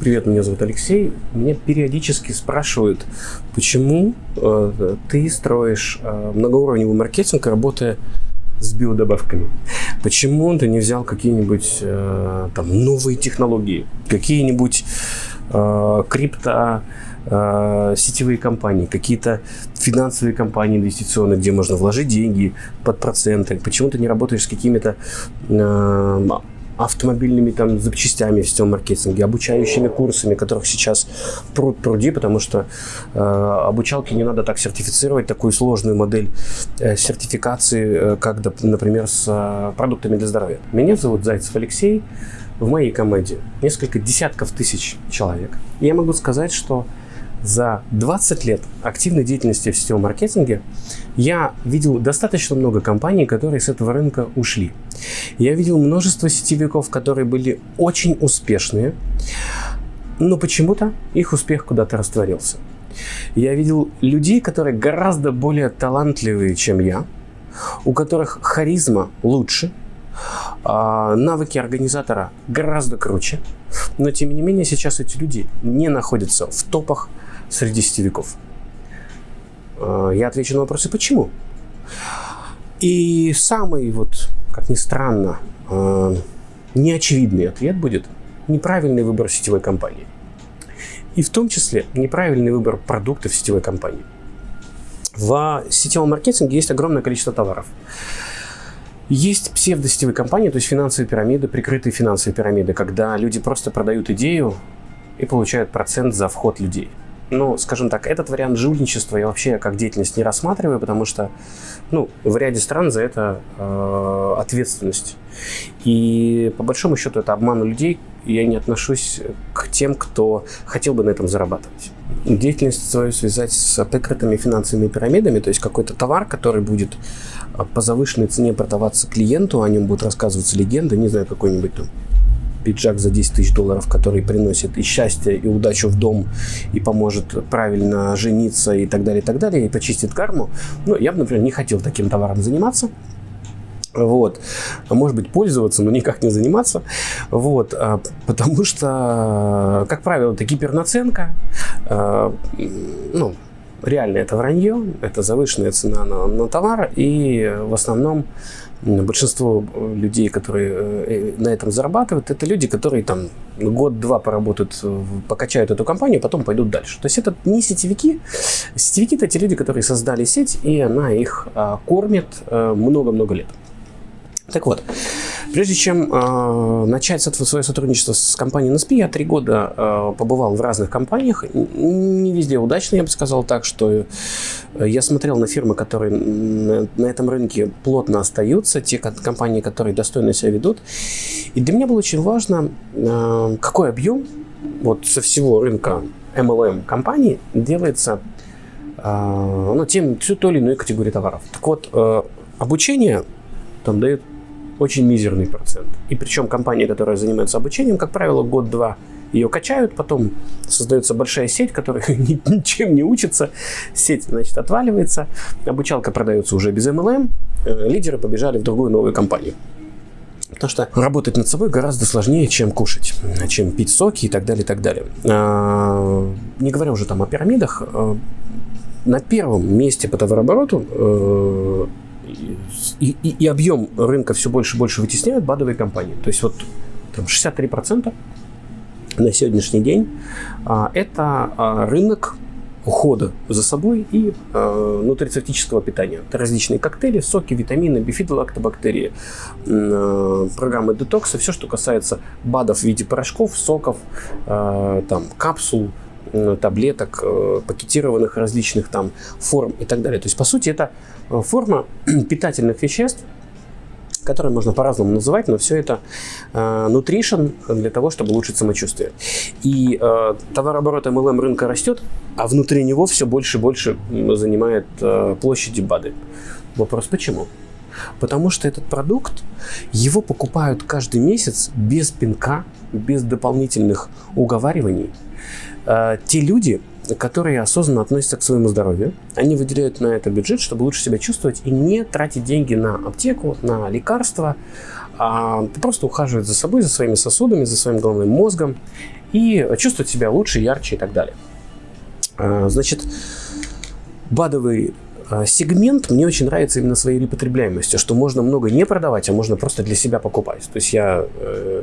Привет, меня зовут Алексей. Меня периодически спрашивают, почему э, ты строишь э, многоуровневый маркетинг, работая с биодобавками. Почему ты не взял какие-нибудь э, там новые технологии, какие-нибудь э, крипто э, сетевые компании, какие-то финансовые компании инвестиционные, где можно вложить деньги под проценты. Почему ты не работаешь с какими-то э, автомобильными там запчастями в сетевом маркетинге, обучающими курсами, которых сейчас пруд пруди, потому что э, обучалки не надо так сертифицировать, такую сложную модель э, сертификации, э, как, например, с э, продуктами для здоровья. Меня зовут Зайцев Алексей, в моей команде несколько десятков тысяч человек. Я могу сказать, что за 20 лет активной деятельности в сетевом маркетинге я видел достаточно много компаний, которые с этого рынка ушли. Я видел множество сетевиков, которые были очень успешные, но почему-то их успех куда-то растворился. Я видел людей, которые гораздо более талантливые, чем я, у которых харизма лучше, а навыки организатора гораздо круче, но тем не менее сейчас эти люди не находятся в топах среди сетевиков. А, я отвечу на вопросы «почему?». И самый, вот, как ни странно, а, неочевидный ответ будет неправильный выбор сетевой компании. И в том числе неправильный выбор продуктов сетевой компании. В сетевом маркетинге есть огромное количество товаров. Есть псевдосетевые компании, то есть финансовые пирамиды, прикрытые финансовые пирамиды, когда люди просто продают идею и получают процент за вход людей ну, скажем так, этот вариант жульничества я вообще как деятельность не рассматриваю, потому что, ну, в ряде стран за это э, ответственность. И по большому счету это обман людей, я не отношусь к тем, кто хотел бы на этом зарабатывать. Деятельность свою связать с прикрытыми финансовыми пирамидами, то есть какой-то товар, который будет по завышенной цене продаваться клиенту, о нем будут рассказываться легенды, не знаю, какой-нибудь там пиджак за 10 тысяч долларов, который приносит и счастье, и удачу в дом, и поможет правильно жениться и так далее, и так далее, и почистит карму. Ну, я бы, например, не хотел таким товаром заниматься. Вот. Может быть, пользоваться, но никак не заниматься. Вот. А, потому что, как правило, это гипернаценка. А, ну, реально это вранье, это завышенная цена на, на товар, и в основном большинство э, людей, которые э, э, на этом зарабатывают, это люди, которые там год-два поработают, покачают эту компанию, потом пойдут дальше. То есть это не сетевики. Сетевики это те люди, которые создали сеть, и она их а, кормит много-много лет. Так вот, прежде чем э, начать свое сотрудничество с компанией NSP, я три года э, побывал в разных компаниях, не везде удачно, я бы сказал так, что я смотрел на фирмы, которые на, на этом рынке плотно остаются, те компании, которые достойно себя ведут. И для меня было очень важно, э, какой объем вот со всего рынка MLM компаний делается э, ну, тем, той или иной категории товаров. Так вот, э, обучение там дает очень мизерный процент. И причем компания, которая занимается обучением, как правило, год-два ее качают, потом создается большая сеть, которая ничем не учится, сеть, значит, отваливается, обучалка продается уже без MLM, э, лидеры побежали в другую новую компанию. Потому что работать над собой гораздо сложнее, чем кушать, чем пить соки и так далее, и так далее. А, не говоря уже там о пирамидах, э, на первом месте по товарообороту э, и, и, и объем рынка все больше и больше вытесняют бадовые компании. То есть вот там 63% на сегодняшний день а, это а, рынок ухода за собой и э, нутрицептического питания. Это различные коктейли, соки, витамины, бифидолактобактерии, э, программы детокса, все, что касается БАДов в виде порошков, соков, э, там, капсул, таблеток, э, пакетированных различных там форм и так далее. То есть, по сути, это э, форма питательных веществ, которые можно по-разному называть, но все это э, nutrition для того, чтобы улучшить самочувствие. И э, товарооборот MLM рынка растет, а внутри него все больше и больше занимает э, площади БАДы. Вопрос почему? Потому что этот продукт, его покупают каждый месяц без пинка, без дополнительных уговариваний. Э, те люди, которые осознанно относятся к своему здоровью, они выделяют на это бюджет, чтобы лучше себя чувствовать и не тратить деньги на аптеку, на лекарства, а просто ухаживать за собой, за своими сосудами, за своим головным мозгом и чувствовать себя лучше, ярче и так далее. А, значит, БАДовый а, сегмент мне очень нравится именно своей репотребляемостью, что можно много не продавать, а можно просто для себя покупать. То есть я э,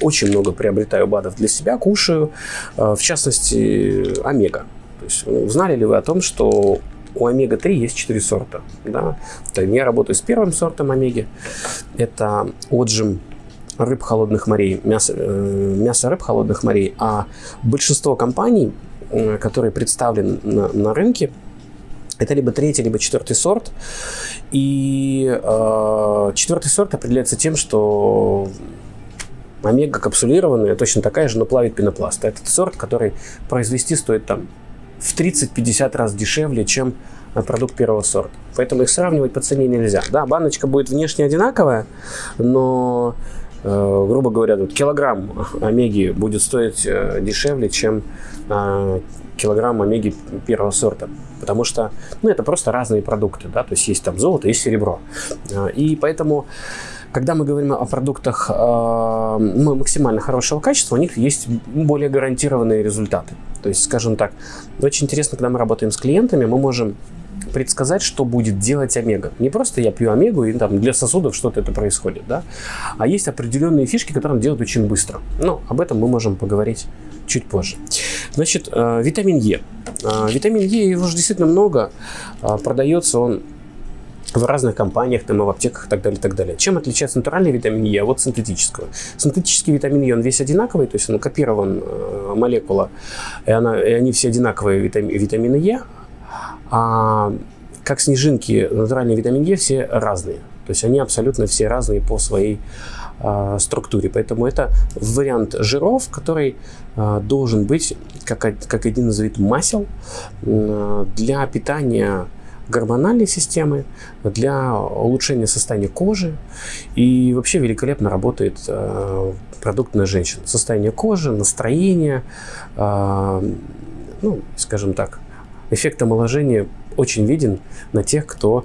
очень много приобретаю БАДов для себя, кушаю, э, в частности, омега. То есть, ну, знали ли вы о том, что у омега-3 есть 4 сорта? Да? Я работаю с первым сортом омеги. Это отжим рыб холодных морей, мясо, э, мясо рыб холодных морей. А большинство компаний, э, которые представлены на, на рынке, это либо третий, либо четвертый сорт. И э, четвертый сорт определяется тем, что омега капсулированная, точно такая же, но плавит пенопласт. Этот сорт, который произвести стоит там в 30-50 раз дешевле, чем продукт первого сорта. Поэтому их сравнивать по цене нельзя. Да, баночка будет внешне одинаковая, но, э, грубо говоря, вот килограмм омеги будет стоить э, дешевле, чем э, килограмм омеги первого сорта. Потому что ну, это просто разные продукты. Да? То есть есть там золото, есть серебро. Э, и поэтому когда мы говорим о продуктах э, максимально хорошего качества, у них есть более гарантированные результаты. То есть, скажем так, очень интересно, когда мы работаем с клиентами, мы можем предсказать, что будет делать омега. Не просто я пью омегу и там для сосудов что-то это происходит, да, а есть определенные фишки, которые он делает очень быстро. Но об этом мы можем поговорить чуть позже. Значит, э, витамин Е. Э, витамин Е, его же действительно много. Э, продается он в разных компаниях, там, и в аптеках и так далее, и так далее. Чем отличается натуральный витамин Е от синтетического? Синтетический витамин Е, он весь одинаковый, то есть он копирован э, молекула, и, она, и они все одинаковые витами, витамины Е, а как снежинки, натуральный витамин Е все разные. То есть они абсолютно все разные по своей э, структуре. Поэтому это вариант жиров, который э, должен быть как, как один из видов масел э, для питания гормональной системы, для улучшения состояния кожи. И вообще великолепно работает э, продукт на женщин. Состояние кожи, настроение, э, ну, скажем так, эффект омоложения очень виден на тех, кто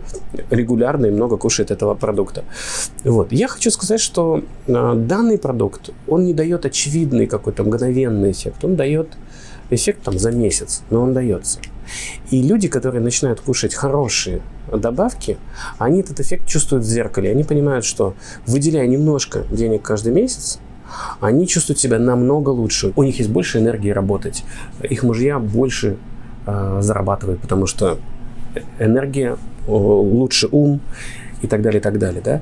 регулярно и много кушает этого продукта. Вот. Я хочу сказать, что э, данный продукт, он не дает очевидный какой-то мгновенный эффект, он дает эффект там за месяц, но он дается. И люди, которые начинают кушать хорошие добавки, они этот эффект чувствуют в зеркале. Они понимают, что выделяя немножко денег каждый месяц, они чувствуют себя намного лучше. У них есть больше энергии работать. Их мужья больше э, зарабатывают, потому что энергия, лучше ум и так далее, и так далее. Да?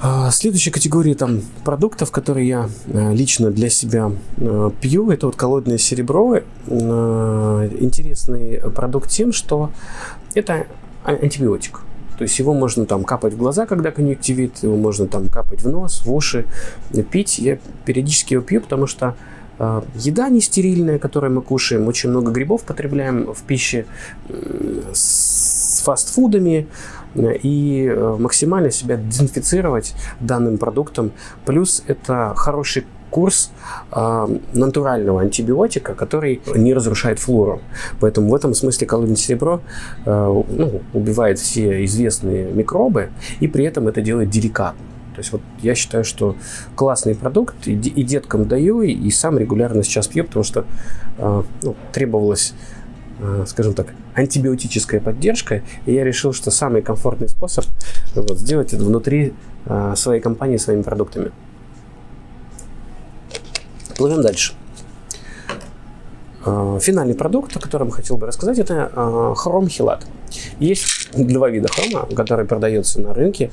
А, следующая категория там продуктов, которые я э, лично для себя э, пью, это вот коллоидное серебро. Э, интересный продукт тем, что это антибиотик. То есть его можно там капать в глаза, когда конъюнктивит, его можно там капать в нос, в уши, пить. Я периодически его пью, потому что э, еда не стерильная, которую мы кушаем, очень много грибов потребляем в пище э, с фастфудами, и э, максимально себя дезинфицировать данным продуктом. Плюс это хороший курс э, натурального антибиотика, который не разрушает флору. Поэтому в этом смысле коллоидное серебро э, ну, убивает все известные микробы и при этом это делает деликатно. То есть вот я считаю, что классный продукт, и, и деткам даю, и, и сам регулярно сейчас пью, потому что э, ну, требовалось Э, скажем так, антибиотическая поддержка, и я решил, что самый комфортный способ вот, сделать это внутри э, своей компании своими продуктами. Плывем дальше. Э, финальный продукт, о котором хотел бы рассказать, это э, хром-хилат. Есть два вида хрома, которые продаются на рынке.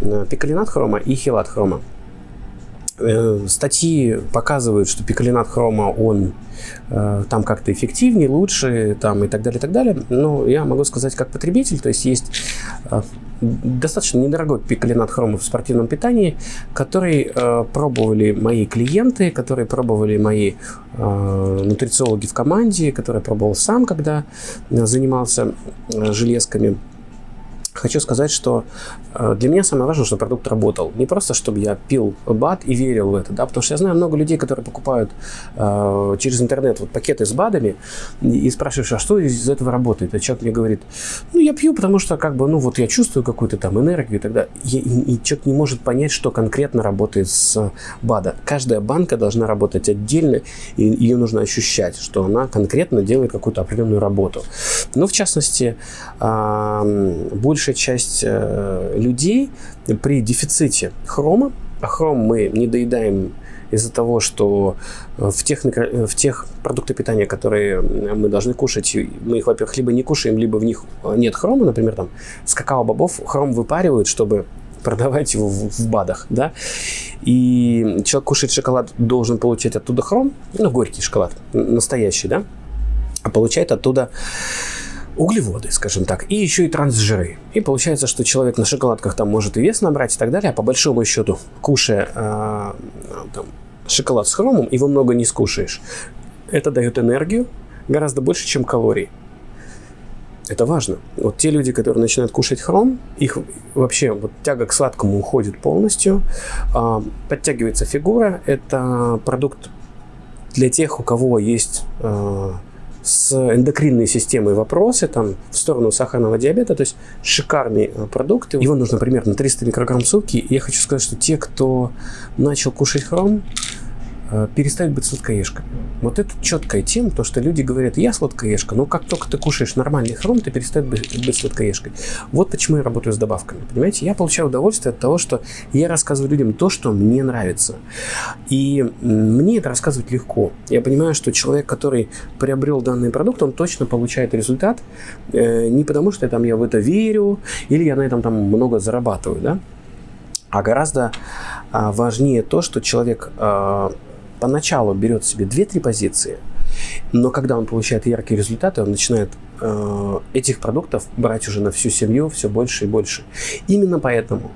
Э, пикалинат хрома и хилат хрома. Э, статьи показывают, что пикалинат хрома, он э, там как-то эффективнее, лучше там, и так далее, и так далее. Но я могу сказать как потребитель, то есть есть э, достаточно недорогой пикалинат хрома в спортивном питании, который э, пробовали мои клиенты, которые пробовали мои э, нутрициологи в команде, которые пробовал сам, когда занимался э, железками. Хочу сказать, что э, для меня самое важное, чтобы продукт работал. Не просто, чтобы я пил БАД и верил в это, да, потому что я знаю много людей, которые покупают э, через интернет вот пакеты с БАДами и, спрашиваешь, а что из этого работает? А человек мне говорит, ну, я пью, потому что, как бы, ну, вот я чувствую какую-то там энергию и так. И, и, человек не может понять, что конкретно работает с БАДа. Каждая банка должна работать отдельно, и ее нужно ощущать, что она конкретно делает какую-то определенную работу. Ну, в частности, э, больше большая часть э, людей при дефиците хрома, а хром мы не доедаем из-за того, что в тех, в тех продуктах питания, которые мы должны кушать, мы их, во-первых, либо не кушаем, либо в них нет хрома, например, там с какао-бобов хром выпаривают, чтобы продавать его в, в БАДах, да, и человек кушает шоколад, должен получать оттуда хром, ну, горький шоколад, настоящий, да, а получает оттуда углеводы, скажем так, и еще и трансжиры. И получается, что человек на шоколадках там может и вес набрать и так далее, а по большому счету, кушая э, там, шоколад с хромом, его много не скушаешь. Это дает энергию гораздо больше, чем калорий. Это важно. Вот те люди, которые начинают кушать хром, их вообще вот тяга к сладкому уходит полностью, э, подтягивается фигура. Это продукт для тех, у кого есть э, с эндокринной системой вопросы там, в сторону сахарного диабета. То есть шикарный э, продукт. Его нужно примерно 300 микрограмм сутки. Я хочу сказать, что те, кто начал кушать хром, Э, перестать быть сладкоежкой. Вот это четкая тема, то что люди говорят, я сладкоежка, но как только ты кушаешь нормальный хром, ты перестаешь быть, быть сладкоежкой. Вот почему я работаю с добавками, понимаете? Я получаю удовольствие от того, что я рассказываю людям то, что мне нравится. И мне это рассказывать легко. Я понимаю, что человек, который приобрел данный продукт, он точно получает результат, э, не потому что там, я в это верю, или я на этом там много зарабатываю, да? а гораздо а, важнее то, что человек а, поначалу берет себе 2-3 позиции, но когда он получает яркие результаты, он начинает э, этих продуктов брать уже на всю семью все больше и больше. Именно поэтому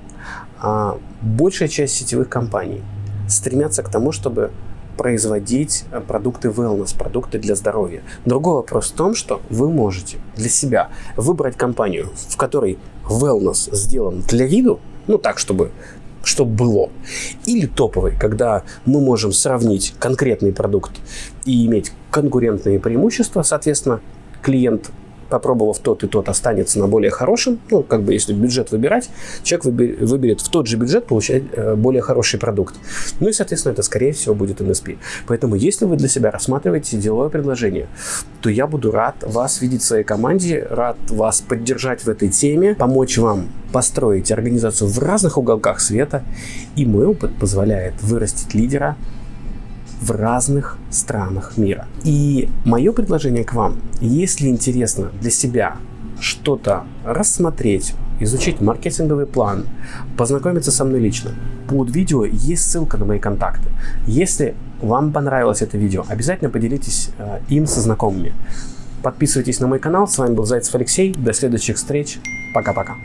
э, большая часть сетевых компаний стремятся к тому, чтобы производить э, продукты wellness, продукты для здоровья. Другой вопрос в том, что вы можете для себя выбрать компанию, в которой wellness сделан для виду, ну так, чтобы чтобы было. Или топовый, когда мы можем сравнить конкретный продукт и иметь конкурентные преимущества, соответственно, клиент попробовав тот и тот, останется на более хорошем. Ну, как бы, если бюджет выбирать, человек выберет в тот же бюджет получать э, более хороший продукт. Ну и, соответственно, это, скорее всего, будет NSP. Поэтому, если вы для себя рассматриваете деловое предложение, то я буду рад вас видеть в своей команде, рад вас поддержать в этой теме, помочь вам построить организацию в разных уголках света. И мой опыт позволяет вырастить лидера в разных странах мира. И мое предложение к вам, если интересно для себя что-то рассмотреть, изучить маркетинговый план, познакомиться со мной лично, под видео есть ссылка на мои контакты. Если вам понравилось это видео, обязательно поделитесь э, им со знакомыми. Подписывайтесь на мой канал. С вами был Зайцев Алексей. До следующих встреч. Пока-пока.